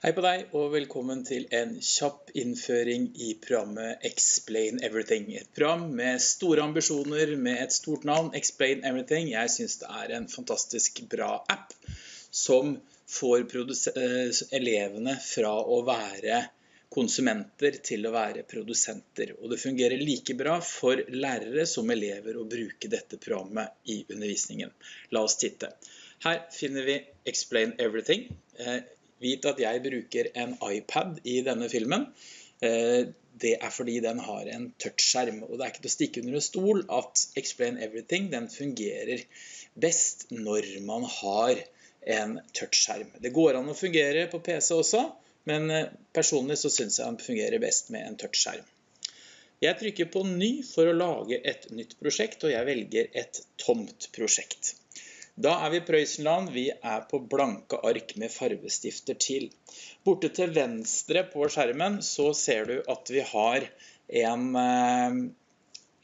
Hei på deg, og velkommen til en kjapp innføring i programmet Explain Everything. Et program med store ambisjoner, med et stort navn, Explain Everything. Jeg synes det er en fantastisk bra app som får eh, elevene fra å være konsumenter til å være produsenter. Og det fungerer like bra for lærere som elever å bruke dette programmet i undervisningen. La oss titte. Her finner vi Explain Everything. Vit at jeg bruker en iPad i denne filmen. Eh, det er fordi den har en touchskjerm, og det er ikke til å stikke under en stol at Explain Everything den fungerer best når man har en touchskjerm. Det går an å fungere på PC også, men eh, personlig så synes jeg den fungerer best med en touchskjerm. Jeg trykker på ny for å lage et nytt prosjekt, og jeg velger et tomt prosjekt. Da er vi i Prøysenland. Vi er på blanke ark med farvestifter til. Borte til venstre på skjermen så ser du at vi har en, eh,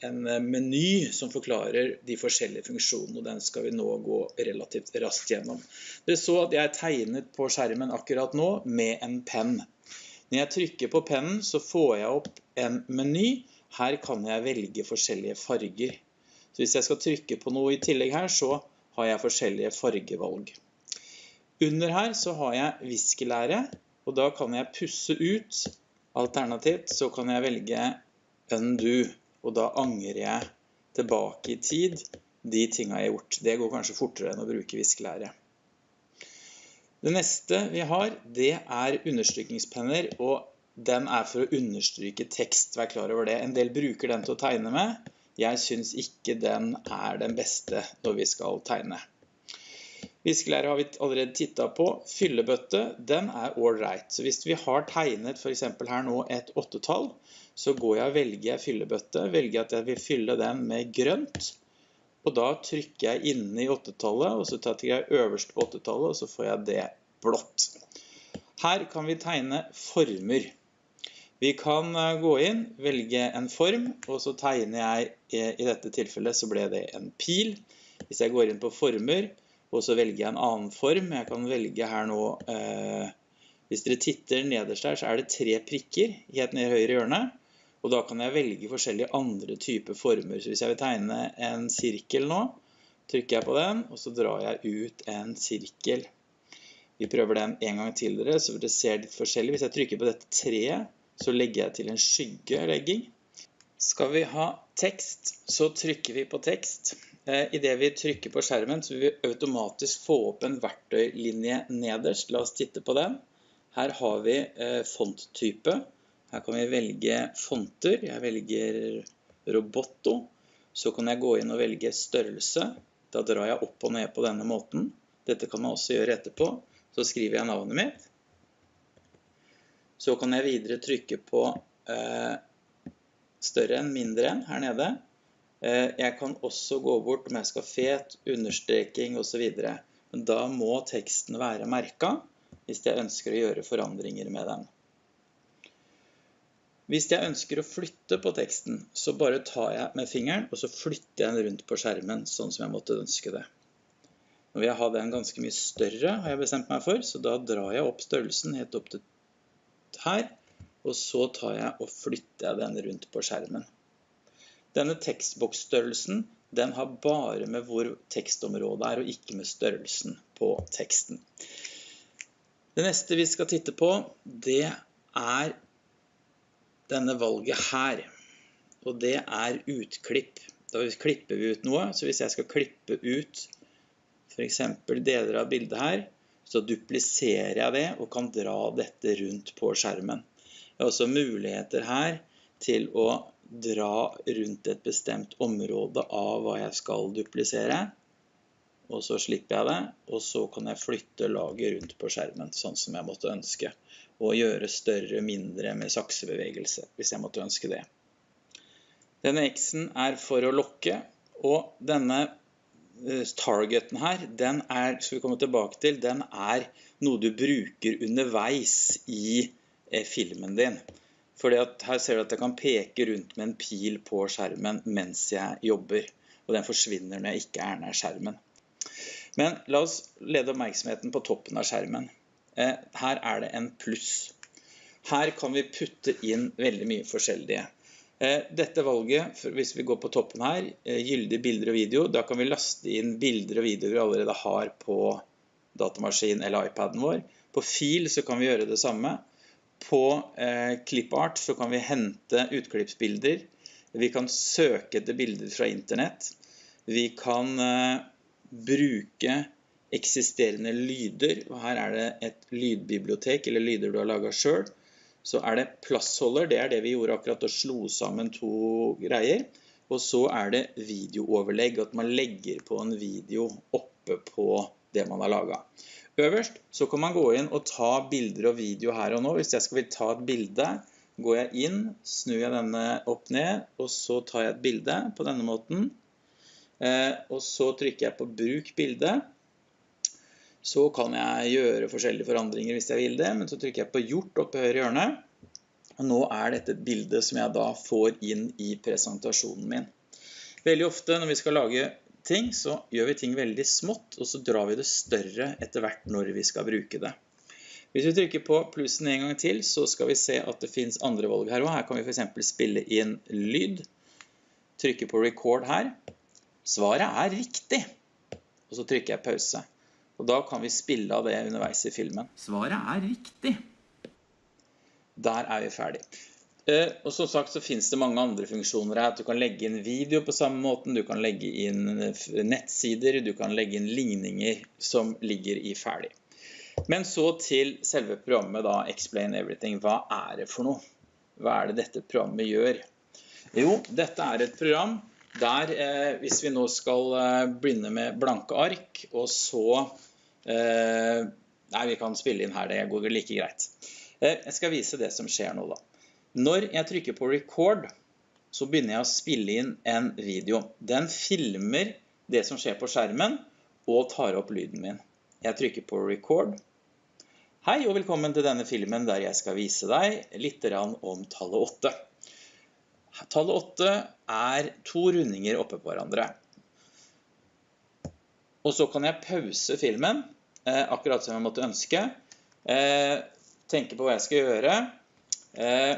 en meny som forklarer de forskjellige funksjonene, og den skal vi nå gå relativt raskt gjennom. Dere så at jeg tegnet på skjermen akkurat nå med en penn. Når jeg trykker på pennen så får jeg opp en meny. Her kan jeg velge forskjellige farger. Så hvis jeg skal trykke på noe i tillegg her, så har jeg forskjellige fargevalg. Under her så har jeg viskelære, og da kan jeg pusse ut. Alternativt så kan jeg velge undo, og da angrer jeg tilbake i tid de tingene jeg har gjort. Det går kanskje fortere enn å bruke viskelære. Det neste vi har, det er understrykningspenner, og den er for å understryke tekst. Vær klar over det. En del bruker den til å tegne med, jeg synes ikke den er den beste når vi skal tegne. Viskelære har vi allerede tittet på. Fyllebøtte, den er right. Så hvis vi har tegnet eksempel her nå et åttetall, så går jeg og velger fyllebøtte, velger at jeg vil fylle den med grønt, og da trykker jeg inne i åttetallet, og så tar jeg øverst på åttetallet, og så får jeg det blått. Her kan vi tegne former. Vi kan eh, gå inn, velge en form, og så tegner jeg, eh, i dette tilfellet så ble det en pil. Hvis jeg går inn på former, og så velger jeg en annen form, jeg kan velge her nå, eh, hvis dere titter nederst her, så er det tre prikker helt ned i høyre hjørne, og da kan jeg velge forskjellige andre typer former. Så hvis jeg vil tegne en sirkel nå, trykker jeg på den, og så drar jeg ut en sirkel. Vi prøver den en gang til dere, så dere ser litt forskjellig. Hvis jeg trykker på dette treet, så legger jeg til en skyggelegging. Skal vi ha tekst, så trykker vi på tekst. Idet I det vi trykker på skjermen, så vil vi automatisk få opp en verktøylinje nederst. La oss titte på den. Her har vi eh, fonttype. Her kan vi velge fonter. Jeg velger Roboto. Så kan jeg gå inn og velge størrelse. Da drar jeg opp og ned på denne måten. Dette kan man også gjøre etterpå. Så skriver jeg navnet mitt. Så kan jeg videre trykke på eh, større enn, mindre enn her nede. Eh, jeg kan også gå bort om jeg skal fet, understreking og så videre. Men da må teksten være merket hvis jeg ønsker å gjøre forandringer med den. Hvis jeg ønsker å flytte på teksten, så bare tar jeg med fingeren, og så flytter jeg den rundt på skjermen, sånn som jeg måtte ønske det. Nå vil jeg ha den ganske mye større, har jeg bestemt meg for, så da drar jeg opp størrelsen helt opp til her, og så tar jeg og flytter jeg den rundt på skjermen. Denne tekstboksstørrelsen, den har bare med hvor tekstområdet er, og ikke med størrelsen på teksten. Det neste vi skal titte på, det er denne valget her. Og det er utklipp. Da klipper vi ut noe, så hvis jeg skal klippe ut for eksempel deler av bildet her, så dupliserer jeg det og kan dra dette rundt på skjermen. Det er også muligheter her til å dra rundt et bestemt område av hva jeg skal duplisere. Og så slipper jeg det, og så kan jeg flytte laget rundt på skjermen, sånn som jeg måtte ønske. Og gjøre større, mindre med saksebevegelse, hvis jeg måtte ønske det. Denne X-en er for å lokke, og denne targeten her, den er, skal vi komme tilbake til, den er noe du bruker underveis i eh, filmen din. Fordi at her ser du at jeg kan peke rundt med en pil på skjermen mens jeg jobber. Og den forsvinner når jeg ikke er nær skjermen. Men la oss lede oppmerksomheten på toppen av skjermen. Eh, her er det en pluss. Her kan vi putte inn veldig mye forskjellige. Eh, dette valget, hvis vi går på toppen her, gyldig gyldige bilder og video, da kan vi laste inn bilder og videoer vi allerede har på datamaskin eller iPaden vår. På fil så kan vi gjøre det samme. På eh, ClipArt så kan vi hente utklippsbilder. Vi kan søke etter bilder fra internett. Vi kan eh, bruke eksisterende lyder. Her er det et lydbibliotek, eller lyder du har laget selv. Så er det plassholder, det er det vi gjorde akkurat, og slo sammen to greier. Og så er det videooverlegg, at man legger på en video oppe på det man har laget. Øverst så kan man gå inn og ta bilder og video her og nå. Hvis jeg skal ta et bilde, går jeg inn, snur jeg denne opp ned, og så tar jeg et bilde på denne måten. Eh, og så trykker jeg på bruk bilde. Så kan jeg gjøre forskjellige forandringer hvis jeg vil det, men så trykker jeg på gjort oppe i høyre hjørne. Og nå er dette et bilde som jeg da får inn i presentasjonen min. Veldig ofte når vi skal lage ting, så gjør vi ting veldig smått, og så drar vi det større etter hvert når vi skal bruke det. Hvis vi trykker på plussen en gang til, så skal vi se at det finnes andre valg her også. Her kan vi for eksempel spille inn lyd. Trykke på record her. Svaret er riktig. Og så trykker jeg pause. Og da kan vi spille av det underveis i filmen. Svaret er riktig. Der er vi ferdig. Eh, og som sagt så finnes det mange andre funksjoner her. Du kan legge inn video på samme måten, du kan legge inn eh, nettsider, du kan legge inn ligninger som ligger i ferdig. Men så til selve programmet da, Explain Everything. Hva er det for noe? Hva er det dette programmet gjør? Jo, dette er et program der, eh, hvis vi nå skal begynne med blanke ark, og så nei, vi kan spille inn her, det går like greit. Eh, jeg skal vise det som skjer nå da. Når jeg trykker på record, så begynner jeg å spille inn en video. Den filmer det som skjer på skjermen, og tar opp lyden min. Jeg trykker på record. Hei og velkommen til denne filmen der jeg skal vise deg litt om tallet 8. Tallet 8 er to rundinger oppe på hverandre. Og så kan jeg pause filmen Eh, akkurat som jeg måtte ønske. Eh, tenke på hva jeg skal gjøre. Eh,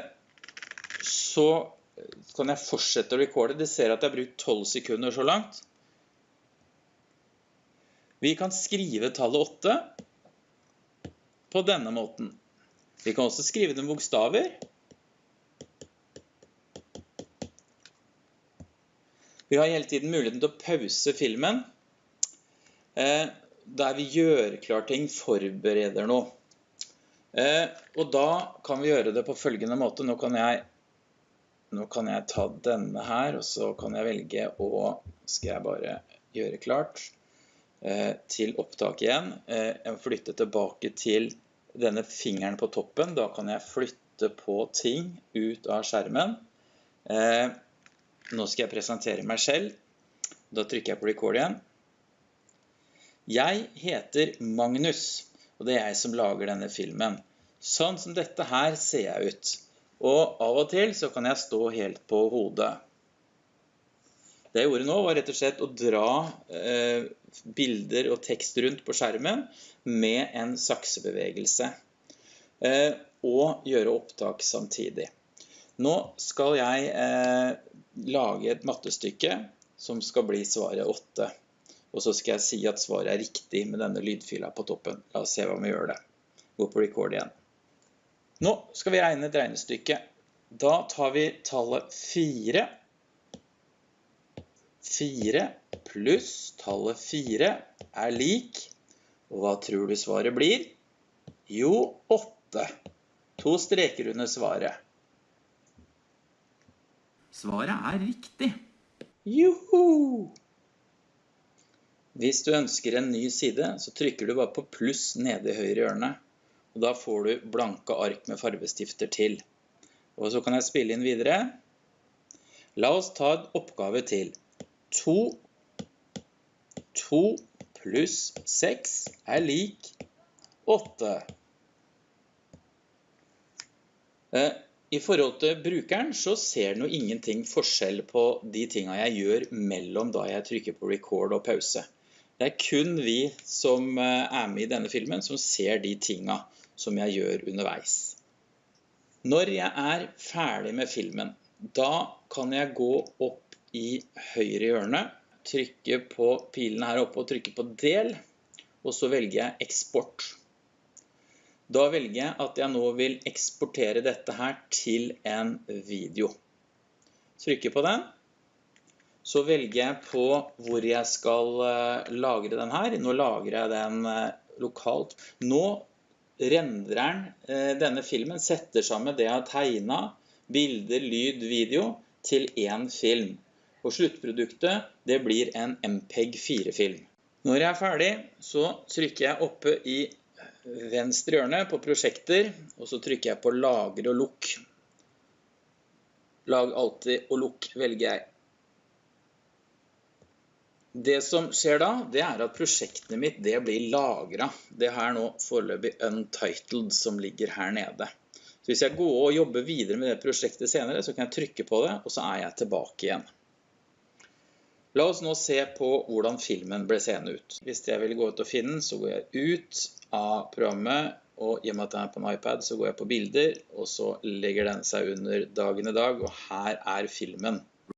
så kan jeg fortsette å recorde. Dere ser at jeg har brukt 12 sekunder så langt. Vi kan skrive tallet 8 på denne måten. Vi kan også skrive det med bokstaver. Vi har hele tiden muligheten til å pause filmen der vi gjør klar ting, forbereder noe. Eh, og da kan vi gjøre det på følgende måte. Nå kan jeg, nå kan jeg ta denne her, og så kan jeg velge å Skal jeg bare gjøre klart eh, til opptak igjen. Eh, jeg må flytte tilbake til denne fingeren på toppen. Da kan jeg flytte på ting ut av skjermen. Eh, nå skal jeg presentere meg selv. Da trykker jeg på record igjen. Jeg heter Magnus, og det er jeg som lager denne filmen. Sånn som dette her ser jeg ut. Og av og til så kan jeg stå helt på hodet. Det jeg gjorde nå var rett og slett å dra eh, bilder og tekst rundt på skjermen med en saksebevegelse. Eh, og gjøre opptak samtidig. Nå skal jeg eh, lage et mattestykke som skal bli svaret 8. Og så skal jeg si at svaret er riktig med denne lydfila på toppen. La oss se hva vi gjør det. Gå på record igjen. Nå skal vi regne et regnestykke. Da tar vi tallet 4. 4 pluss tallet 4 er lik. Og hva tror du svaret blir? Jo, 8. To streker under svaret. Svaret er riktig. Joho! Hvis du ønsker en ny side, så trykker du bare på pluss nede i høyre hjørne. Og da får du blanke ark med farvestifter til. Og så kan jeg spille inn videre. La oss ta en oppgave til. 2, 2 pluss 6 er lik 8. Eh, I forhold til brukeren så ser den jo ingenting forskjell på de tingene jeg gjør mellom da jeg trykker på record og pause. Det er kun vi som eh, er med i denne filmen som ser de tingene. som jeg gjør underveis. Når jeg er ferdig med filmen, da kan jeg gå opp i høyre hjørne, trykke på pilene her oppe og trykke på del, og så velger jeg eksport. Da velger jeg at jeg nå vil eksportere dette her til en video. Trykker på den. Så velger jeg på hvor jeg skal eh, lagre den her. Nå lagrer jeg den eh, lokalt. Nå rendrer den eh, denne filmen, setter sammen det jeg har tegnet, bilder, lyd, video, til en film. Og sluttproduktet, det blir en MPEG-4-film. Når jeg er ferdig, så trykker jeg oppe i venstre hjørne på prosjekter, og så trykker jeg på lagre og lukk. Lag alltid og lukk velger jeg. Det som skjer da, det er at prosjektet mitt det blir lagret. Det er nå foreløpig untitled som ligger her nede. Så hvis jeg går og jobber videre med det prosjektet senere, så kan jeg trykke på det, og så er jeg tilbake igjen. La oss nå se på hvordan filmen ble seende ut. Hvis jeg vil gå ut og finne den, så går jeg ut av programmet, og i og med at den er på en iPad, så går jeg på bilder, og så legger den seg under dagen i dag, og her er filmen.